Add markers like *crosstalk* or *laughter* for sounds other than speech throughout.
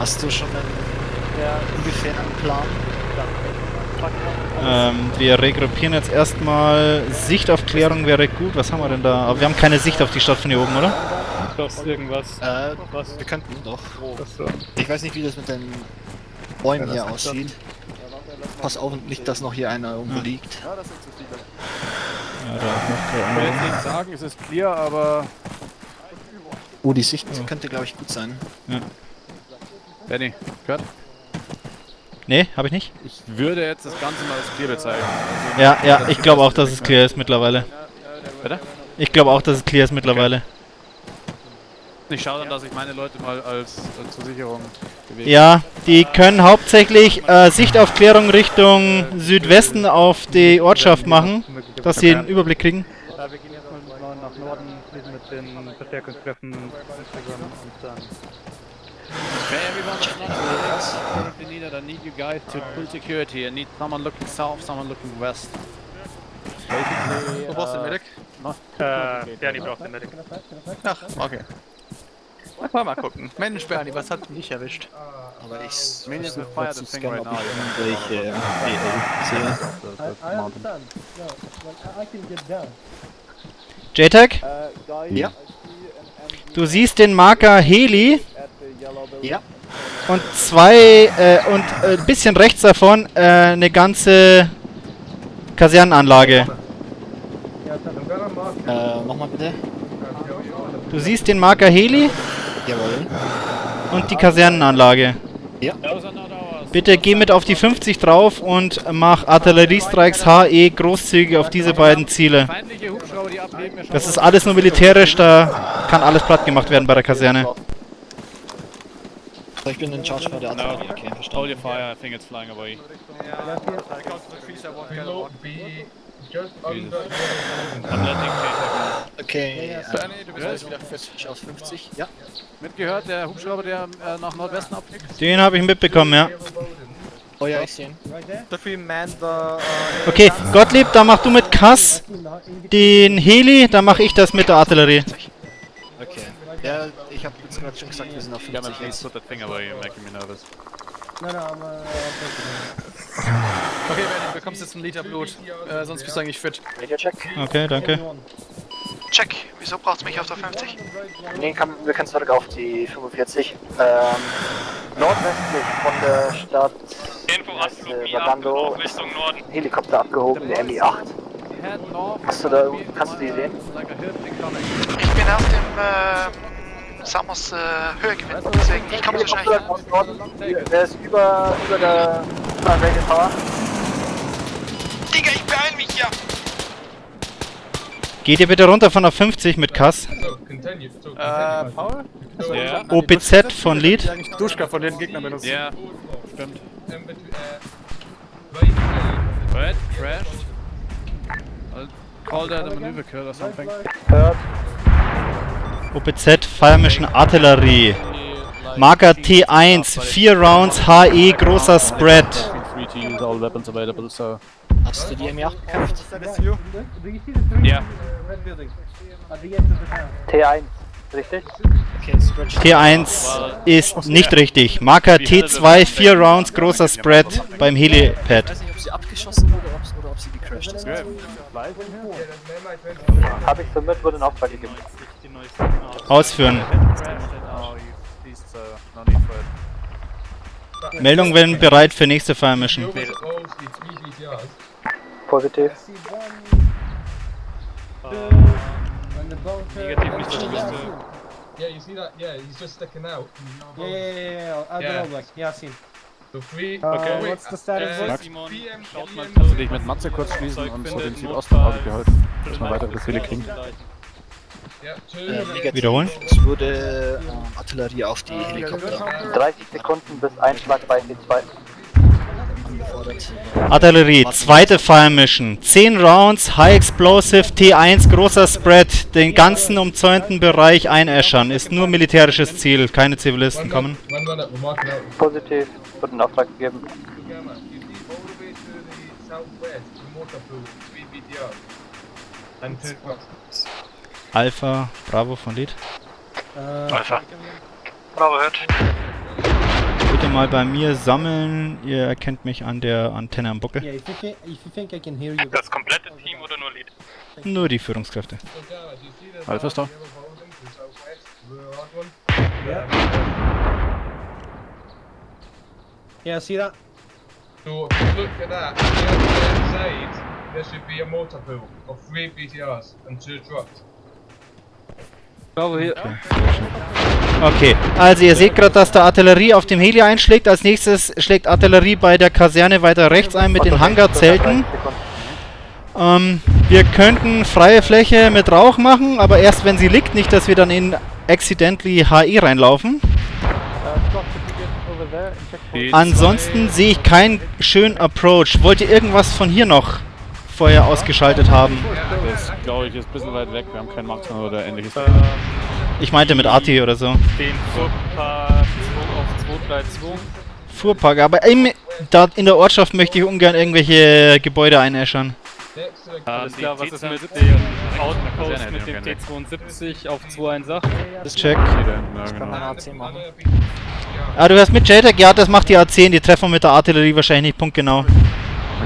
Hast du schon einen ungefähren Plan? Ähm, wir regruppieren jetzt erstmal. Sichtaufklärung wäre gut. Was haben wir denn da? Aber wir haben keine Sicht auf die Stadt von hier oben, oder? Doch, irgendwas. Äh, Was? wir könnten doch. Ich weiß nicht, wie das mit den Bäumen hier aussieht. Pass auf, nicht, dass noch hier einer irgendwo liegt. Ja, da Ich will jetzt nicht sagen, es ist clear, aber... Oh, die Sicht könnte, glaube ich, gut sein. Danny, gehört? Nee, habe ich nicht. Ich würde jetzt das Ganze mal als clear bezeichnen. Ja, ja, ich glaube auch, dass es clear ist mittlerweile. Bitte? Ich glaube auch, dass es clear ist mittlerweile. Ich schaue dann, dass ich meine Leute mal als, als zur Sicherung bewege. Ja, die können hauptsächlich äh, Sichtaufklärung Richtung Südwesten auf die Ortschaft machen, dass sie einen Überblick kriegen. Ja, wir gehen jetzt mal nach Norden, mit den Verstärkungskräften Instagram und dann. Okay, everyone that's not relaxed. Currently needed, I need you guys to pull security. I need someone looking south, someone looking west. Wo brauchst du den Medic? Äh, Bernie braucht den Medic. Ach, okay. Mal, mal gucken. Mensch, Bernie, was hat dich erwischt? Aber ich will fire the thing right now. ich äh, sehe. JTAG, Ja. du siehst den Marker Heli Ja. und zwei äh, und ein äh, bisschen rechts davon äh, eine ganze Kasernenanlage. Äh, nochmal bitte. Du siehst den Marker Heli Jawohl. und die Kasernenanlage. Ja. Bitte geh mit auf die 50 drauf und mach Artilleriestrikes HE großzügig auf diese beiden Ziele. Das ist alles nur militärisch, da kann alles platt gemacht werden bei der Kaserne. Ich bin in Charge bei der No, Artillerie. Okay, hold verstanden. your fire, I think it's flying away. I'm letting Okay, äh, Bernie, du bist jetzt wieder fit. ich aus 50. Ja. Mitgehört, der Hubschrauber, der äh, nach Nordwesten abfliegt? Den habe ich mitbekommen, ja. Oh ja, ich sehe ihn. The... Uh, Okay, Gottlieb, da mach du mit Kass den Heli, dann mache ich das mit der Artillerie. Ja, ich habe jetzt gerade schon gesagt, wir sind auf Yeah, man, 50 please put that thing away, you're making me nervous. okay, Bernie, du bekommst jetzt einen Liter Blut. Äh, sonst bist du eigentlich fit. Okay, danke. Check, wieso braucht's mich auf der 50? Nee, kann, wir können zurück auf die 45. Ähm, nordwestlich von der Stadt Info Anflug äh, Mi 8 Vagando auf ist Richtung Norden. ein Helikopter abgehoben, der Mi-8. Head north. Hast du da, kannst du die sehen? Ich bin auf dem, äh, Samos, äh, Höhegewind, deswegen, ich komme so schnell der ist über, über der über der Radio Tower. Digga, ich beeil mich ja! Geht ihr bitte runter von der 50 mit Kass. Äh, Paul? Ja. OPZ von Lead. Duschka von den Gegnern benutzen. Ja, stimmt. Red, crashed. I'll call that a maneuver kill or something. Hört. OPZ Fire Mission Artillerie. Marker T1, 4 Rounds HE, großer Spread. Hast du die M8 gekämpft? Ja. T1, richtig? Okay, Stretch. T1 ist nicht richtig. Marker T2, 4 Rounds, großer Spread beim Ich Helipad. Abgeschossen wurde ob, oder ob sie gecrashed ist. Habe ich so mit, wurde in Auftrag gegeben. Ausführen. Meldung, wenn bereit für nächste Fire Mission. Positiv. Negativ nicht das Beste. Yeah, you see that? Yeah, he's just sticking out. Yeah, yeah, yeah, yeah, yeah. I'll Yeah. go back. Yeah, I've seen. So three. Okay. wait, what's the status? uh, Max? PM, Schaut mal, PM, kannst du dich mit Matze kurz schließen und so den Südosten gehalten, dass wir weitere Befehle kriegen. Two. Äh. Wiederholen. Es wurde ähm, Artillerie auf die Helikopter 30 Sekunden bis Einschlag bei T2. angefordert. Artillerie, zweite Fire Mission. 10 Rounds, High Explosive, T1, großer Spread. Den ganzen umzäunten Bereich einäschern. Ist nur militärisches Ziel, keine Zivilisten kommen. Out. Positiv, wurde in Auftrag gegeben. Gamma, you see all the way to the southwest, the motor pool, 3 BTR. And two Alpha, Bravo von Lead. Uh, Alpha. Bravo, hört. mal bei mir sammeln. Ihr erkennt mich an der Antenne am Buckel. Yeah, if you, can, if you think I can hear you. Das komplette Team oder nur Lead? Nur die Führungskräfte. So Gareth, you see the Alpha Star. yellow building to the southwest, the hard one? Yeah, I see that. So if you look at that, on the other side, there should be a motor pool of three BTRs and two trucks. Okay, also ihr seht gerade, dass da Artillerie auf dem Heli einschlägt. Als nächstes schlägt Artillerie bei der Kaserne weiter rechts ein mit den Hangarzelten. Ähm, wir könnten freie Fläche mit Rauch machen, aber erst wenn sie liegt, nicht, dass wir dann in accidentally HE reinlaufen. Ansonsten sehe ich keinen schönen Approach. Wollt ihr irgendwas von hier noch vorher ausgeschaltet haben? Das glaube ich ist ein bisschen weit weg. Wir haben keinen Marksman oder ähnliches. Ich meinte mit Arti oder so. Den Fuhrpark 2 auf 2 gleich 2. Fuhrpark, aber im, da in der Ortschaft möchte ich ungern irgendwelche Gebäude einäschern. The Alles klar, was ist mit T72? dem Outpost mit dem noch gerne. T72 auf 218? Das check. Ah, du hörst mit JTAG? Ja, das macht die A10. Die treffen wir mit der Artillerie wahrscheinlich nicht punktgenau. Okay.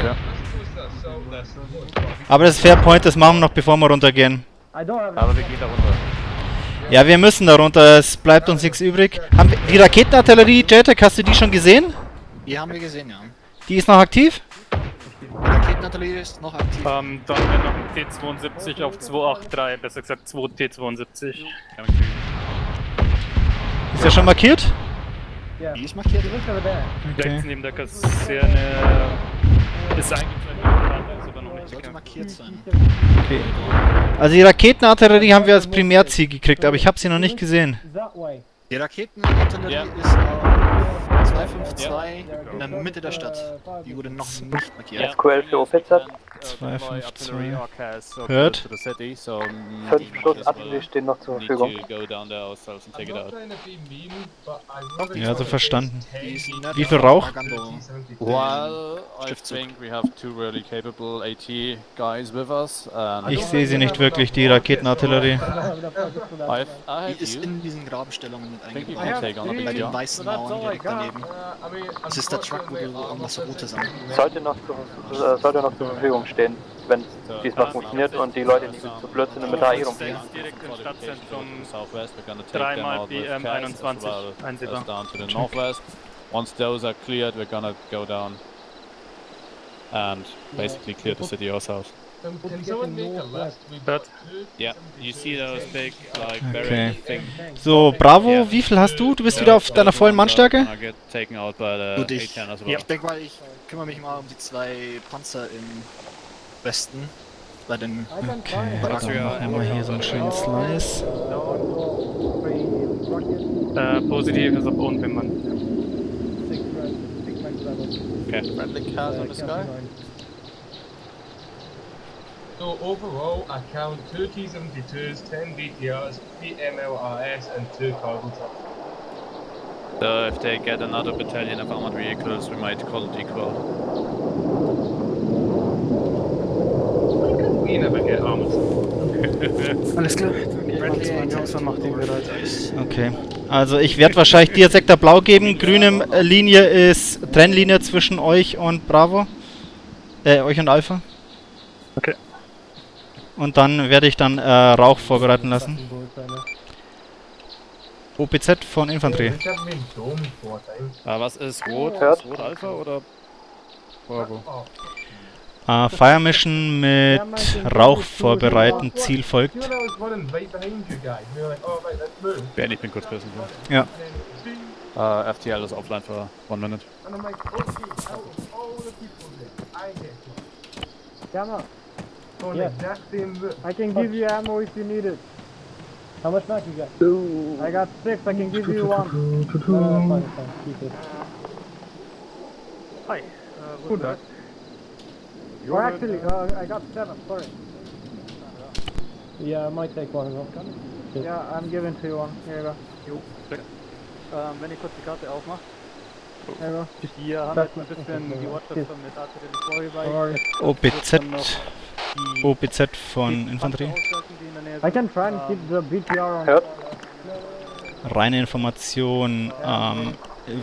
Let's close that southwest. Aber das Fairpoint, das machen wir noch bevor wir runtergehen. Aber wir gehen da runter. Ja, wir müssen da runter. Es bleibt uns nichts übrig. Haben wir, die Raketenartillerie, JTAG, hast du die schon gesehen? Die haben wir gesehen, ja. Die ist noch aktiv? Die Raketenartillerie ist noch aktiv. Ähm, dann wäre noch ein T72 auf 283, besser gesagt 2 T72. Ist ja schon markiert? Die ist markiert. There. Rechts neben der Kaserne ist eigentlich ist aber noch nicht Sollte markiert sein. Okay. Also die Raketenartillerie haben wir als Primärziel gekriegt, aber ich habe sie noch nicht gesehen. Die Raketenartillerie Ja. ist auf 252 in der Mitte der Stadt. Die wurde noch nicht markiert. SQL für OPZ. 252. Hört. Hört. Fünf Schuss Artillerie stehen noch zur Verfügung. I really Ja, so verstanden. Die ist Wie viel Rauch? Nagando. While I Stiftzug. think we have two really capable AT guys with us. And Ich sehe sie nicht wirklich, die Raketenartillerie. Die ist in diesen Grabenstellungen mit eingebaut. Bei den weißen Mauern direkt daneben. Uh, I mean, Das ist der Truck, wo du irgendwas Rotes an. Sollte noch, zu, äh, sollte noch zur Verfügung stehen, wenn es diesmal funktioniert und die Leute nicht zu blöd sind und mit der AI rumfliegen. Direkt im Stadtzentrum. Dreimal them out with BM CAS as 21 well einsehbar. as down to the northwest. Once those are cleared, we're gonna go down and basically clear the city ourselves. Two Yeah, you see those big, like Okay. So, Bravo, wie viel hast du? Du bist wieder auf deiner vollen Mannstärke? Out by the Gut, ich, A10 as well. ich denke mal, ich kümmere mich mal um die zwei Panzer im Westen. Bei den. Okay, Barack dann machen wir hier so einen schönen Slice. Äh, positiv ist auf unbemannt. Okay. Friendly cars on the sky. So overall, I count two T-72s, 10 BTRs, 3 MLRS and 2 cargo trucks. So if they get another battalion of armored vehicles, we might call it equal. We never get armored. *laughs* Alles klar. Okay. Also ich werde wahrscheinlich dir Sektor Blau geben. Grüne Linie ist Trennlinie zwischen euch und Bravo. Äh, euch und Alpha. Okay. Und dann werde ich dann äh, Rauch vorbereiten lassen. OPZ von Infanterie. Ich hab mir einen Dom vor, Uh, was ist rot? Hört. Ist rot Alpha oder Bravo? Oh, Äh, Fire Mission mit Rauch vorbereiten. Ziel folgt. oh. Ben, ich bin kurz böse. Ja. Uh, FTL is offline for one minute. and On Yeah. exact same. I can give you ammo if you need it. How much mag you got? I got six, I can give you one. No, no, fine, fine, keep it. Hi. Guten Tag. Or actually, uh, I got seven, sorry. Yeah, I might take one as well. Yeah, I'm giving to you one. Here you go. Ähm, wenn ich kurz die Karte aufmache. There you Hier haben wir jetzt ein bisschen die Ortschaft von mit Artillerie go. Sorry. OPZ. OPZ von Infanterie. I can try and keep the BTR on. Hört. Reine Information. Ähm,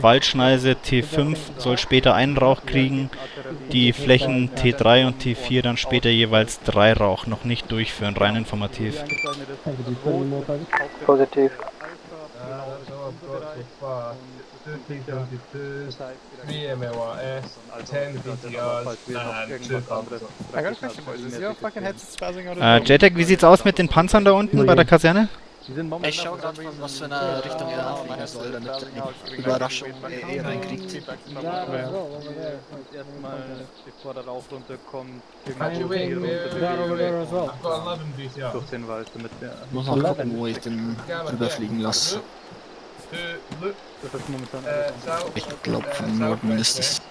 Waldschneise T5 soll später einen Rauch kriegen. Die Flächen T3 und T4 dann später jeweils drei Rauch. Noch nicht durchführen, rein informativ. Positiv. Uh, so I've got so far 1372, 3 MLRS, 10 BTRs, and 2 thumbs. I got a question, boys. Is your fucking headset spazzing out? Äh, JTAG, wie sieht's aus mit den Panzern da unten bei der Kaserne? Ich schau grad, von was für eine Richtung er anfliegen soll, damit er die Überraschung eh reinkriegt. Erstmal, bevor der Rauch runterkommt, Actually, wait, irgendwo wait, runter wait, Down over there as well. I've got 11 BTRs. durch den Wald, damit wir... Muss noch gucken, wo ich den rüberfliegen lasse. Das ist momentan Ich glaube, uh, von Norden ist es.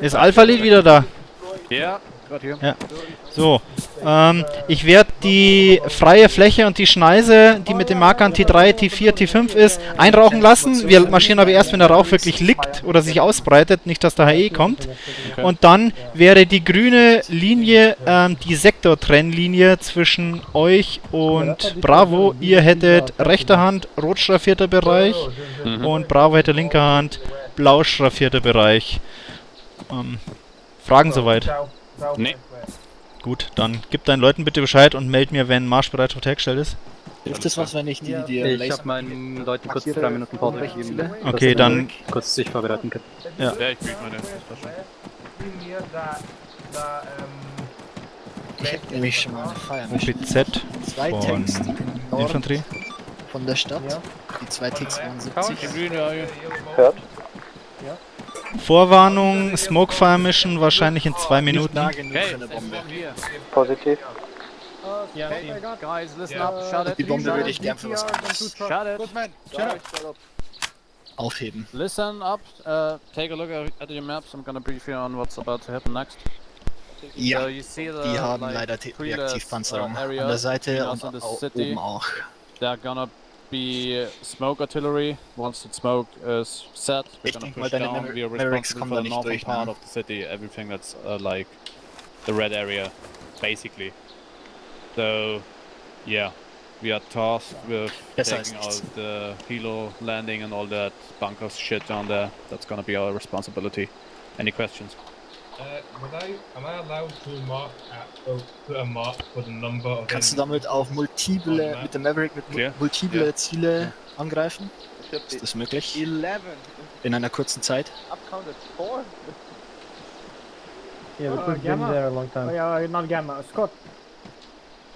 Ist Alpha Lead wieder da? You. Ja. So, ähm, ich werde die freie Fläche und die Schneise, die mit den Markern T3, T4, T5 ist, einrauchen lassen. Wir marschieren aber erst, wenn der Rauch wirklich liegt oder sich ausbreitet, nicht, dass der HE kommt. Und dann wäre die grüne Linie ähm, die Sektortrennlinie zwischen euch und Bravo. Ihr hättet rechte Hand rot schraffierter Bereich und Bravo hätte linke Hand blau schraffierter Bereich. Ähm, Fragen soweit? Nee. Gut, dann gib deinen Leuten bitte Bescheid und meld mir, wenn Marschbereitschaft hergestellt ist. Hilft das was, wenn ich die, die Ich habe meinen Leuten kurz drei Minuten Pause gegeben. Okay, dann kurz sich vorbereiten können. Ja, ich krieg meine. Um, Ich hätte nämlich schon mal eine Feier. OPZ Zwei von Tanks Infanterie. von der Stadt. Die zwei T72. Green, are you? Hört. Vorwarnung, Smokefire Mission wahrscheinlich in zwei Minuten. Positiv. Okay, guys, listen up. Shut it. Die Bombe shut würde it. ich gern für was aufheben. Listen up. Uh, take a look at, your maps. I'm gonna brief you on what's about to happen next. So Ja, you see the, die haben like, leider Reaktivpanzerung. uh, An der Seite between und oben auch. They're gonna be smoke artillery. Once the smoke is set, we're Ich gonna push down. We are responsible for the northern part of the city. Everything that's uh, like the red area, basically. So, yeah, we are tasked with als taking out the helo landing and all that bunker shit down there. That's gonna be our responsibility. Any questions? Uh, would I, am I allowed to mark at, well, put a mark for the number of Kannst du damit auch multiple, mit dem Maverick mit mu- multiple Ja. Ziele angreifen? Ist das möglich? In einer kurzen Zeit? Yeah, but Uh, we've been Gamma? there a long time. Oh, yeah, not Gamma. Scott,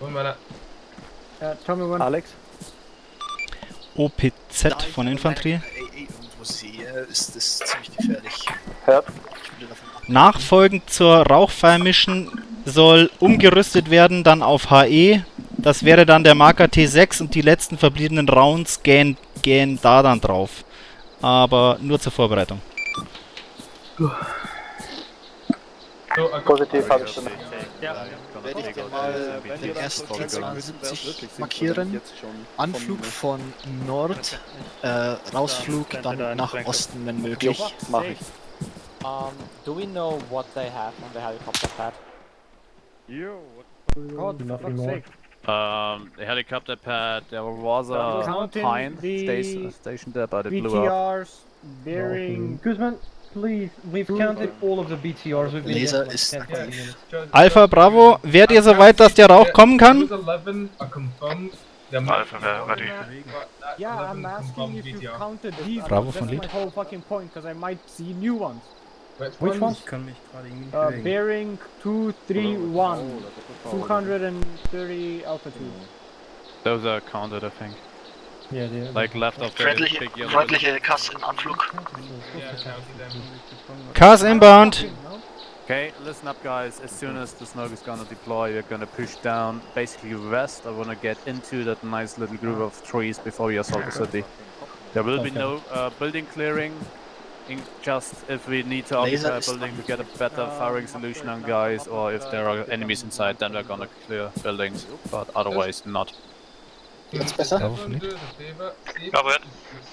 One minute. uh, tell me when... Alex. OPZ von Infanterie. Irgendwo sehe, ist das ziemlich gefährlich. Hört. Nachfolgend zur Rauchfire Mission soll umgerüstet werden dann auf HE. Das wäre dann der Marker T6 und die letzten verbliebenen Rounds gehen, gehen da dann drauf. Aber nur zur Vorbereitung. So, Positiv habe ich schon. Werde ich dir mal den ersten T72 markieren. Anflug von Nord, äh, Rausflug *laughs* dann nach Osten, wenn möglich. Mach ich. Um, do we know what they have on the helicopter pad? God, for Nothing fuck's more. sake. Um, the helicopter pad, there was a Counting pine the station, stationed there, but it blew up. BTRs, bearing... Guzman, please, we've counted all of the BTRs. We've been Laser there for ist like 10 aktiv. minutes. Just- Alpha, Bravo, wärt ihr soweit, dass der Rauch kommen kann? Those 11 are confirmed. They're Alpha, we're ready. Yeah, I'm asking confirmed if you counted these Bravo ones. von That's Lied. my whole fucking point, because I might see new ones. Which ones? Uh, bearing 231, 230 altitude. Those are counted, I think. Yeah, they Like left of the Freundliche, big yellow. freundliche Kasse in Anflug. Yeah. Cars inbound. Okay, listen up, guys. As soon as the smoke is gonna deploy, we're gonna push down basically west. I wanna get into that nice little group of trees before we assault the city. There will be no uh, building clearing. In just if we need to occupy a building to get a better firing solution on guys, or if there are enemies inside, then we're gonna clear buildings. But otherwise, not. Jetzt besser? It. you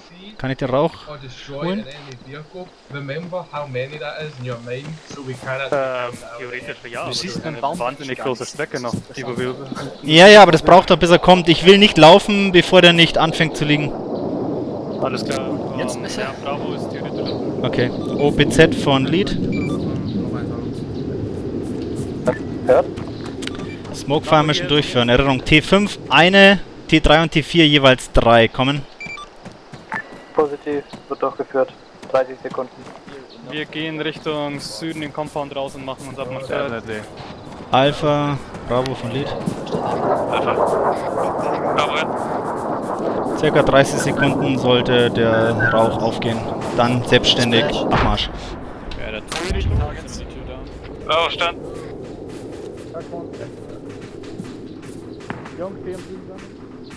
see Kann ich den Rauch? or destroy Holen? an enemy vehicle, remember how many that is in your mind, so we cannot. Ähm, theoretisch ja, aber das siehst eine wahnsinnig nicht große. Strecke noch, die wir Ja, ja, aber das braucht er, bis er kommt. Ich will nicht laufen, bevor der nicht anfängt zu liegen. Alles klar. Jetzt ähm, besser? Ja, Bravo ist theoretisch. Okay. OPZ von Lead. Hört? Smoke Fire Mission durchführen. Erinnerung T5, eine, T3 und T4 jeweils drei. Kommen. Positiv, wird durchgeführt. 30 Sekunden. Wir gehen Richtung Süden den Compound raus und machen uns. Definitely. Alpha, Bravo von Lead. Circa 30 Sekunden sollte der Rauch aufgehen. Dann selbstständig Abmarsch. Ja, der Target down. Bravo, stand. Jungs.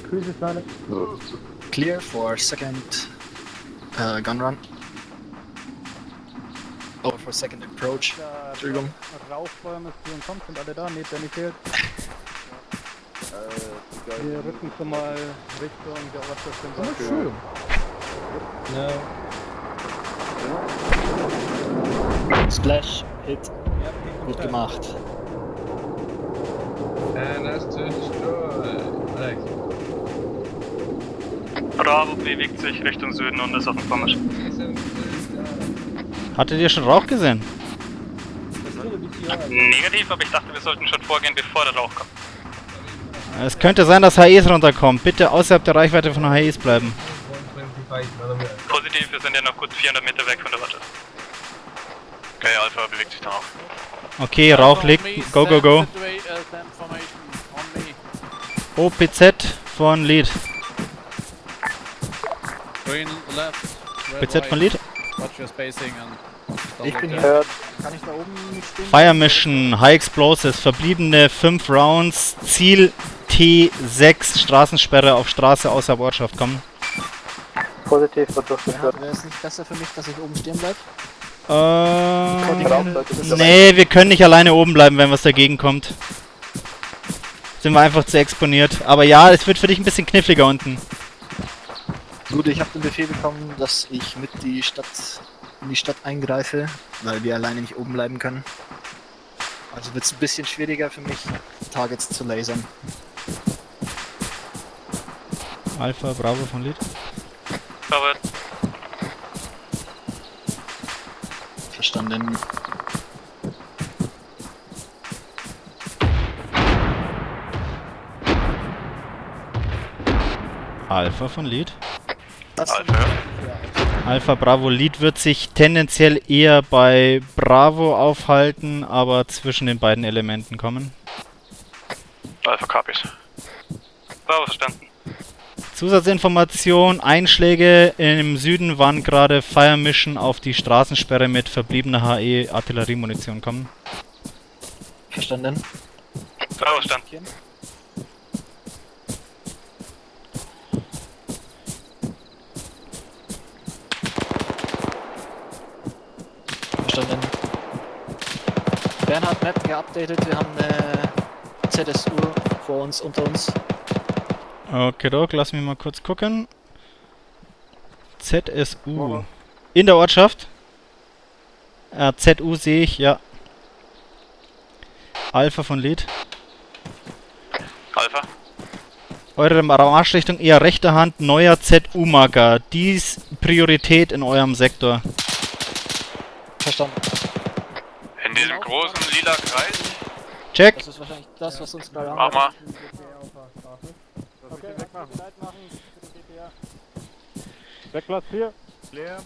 Cruise ist meine. Clear for second uh, gun run. Oh, for second approach. Entschuldigung. Rauchbäume, Spion kommt, sind alle da, nee, der nicht fehlt. Wir rücken schon mal Richtung der Ortsstation. Splash, Hit. Gut gemacht. Destroy. Alex. Bravo bewegt sich Richtung Süden und ist auf dem Vormarsch. Hattet ihr schon Rauch gesehen? Negativ, aber ich dachte, wir sollten schon vorgehen, bevor der Rauch kommt. Es könnte sein, dass HEs runterkommen. Bitte außerhalb der Reichweite von HEs bleiben. 125, another minute. Positiv, wir sind ja noch gut 400 Meter weg von der Watte. Okay, Alpha bewegt sich dann auch. Okay, Rauch liegt. Go, go, go. OPZ von Lead. Green left. OPZ von Lead. Watch your spacing and Ich bin hier. Hört. Kann ich da oben stehen? Fire Mission, High Explosives, verbliebene 5 Rounds, Ziel T6, Straßensperre auf Straße außerhalb Ortschaft kommen. Positiv, wird durchgeführt. Wäre es nicht besser für mich, dass ich oben stehen bleibe? Äh, nee, wir können nicht alleine oben bleiben, wenn was dagegen kommt. Sind wir einfach zu exponiert. Aber ja, es wird für dich ein bisschen kniffliger unten. Gut, ich habe den Befehl bekommen, dass ich mit die Stadt in die Stadt eingreife, weil wir alleine nicht oben bleiben können. Also wird es ein bisschen schwieriger für mich, Targets zu lasern. Alpha, Bravo von Lead. Robert. Verstanden. Alpha von Lead. Alpha. Alpha Bravo Lead wird sich tendenziell eher bei Bravo aufhalten, aber zwischen den beiden Elementen kommen. Alpha Copies. Bravo, verstanden. Zusatzinformation, Einschläge im Süden waren gerade Fire Mission auf die Straßensperre mit verbliebener HE Artilleriemunition kommen. Verstanden. Bravo, verstanden. Verstanden. Bernhard Map geupdatet, wir haben eine ZSU vor uns, unter uns. Okay, Doc, lass mich mal kurz gucken. ZSU. In der Ortschaft? Äh, ZU sehe ich, ja. Alpha von Lead. Alpha. Eure Marschrichtung eher rechter Hand, neuer ZU-Marker. Dies Priorität in eurem Sektor. Verstanden. In diesem großen lila Kreis. Check. Das ist wahrscheinlich das, was uns gerade Mach mal. Okay, wegmachen. Bereit machen. Wegplatz 4. Leer.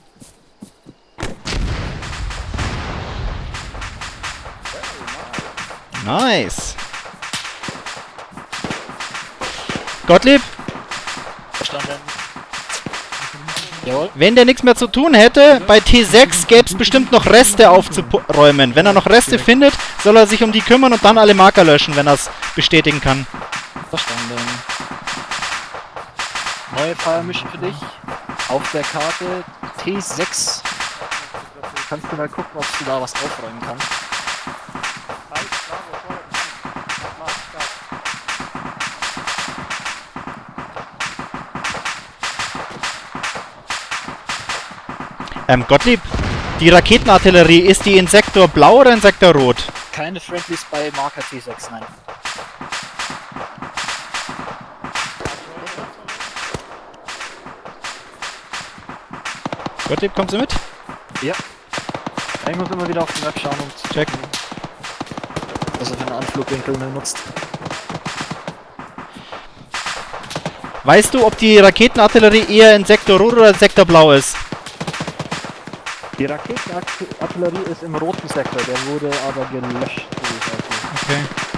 Nice. Gottlieb, Verstanden. Jawohl. wenn der nichts mehr zu tun hätte, bei T6 gäbe es bestimmt noch Reste aufzuräumen. Wenn er noch Reste findet, soll er sich um die kümmern und dann alle Marker löschen, wenn er es bestätigen kann. Verstanden. Neue Fire Mission für dich. Auf der Karte T6. Kannst du mal gucken, ob du da was aufräumen kannst. Ähm, Gottlieb, die Raketenartillerie, ist die in Sektor blau oder in Sektor rot? Keine Friendlies bei Marker T6, nein. Gottlieb, kommst du mit? Ja. Ich muss immer wieder auf die Map schauen und Check. was er für einen Anflugwinkel nutzt. Weißt du, ob die Raketenartillerie eher in Sektor Rot oder Sektor Blau ist? Die Raketenartillerie ist im roten Sektor, der wurde aber gelöscht. Okay.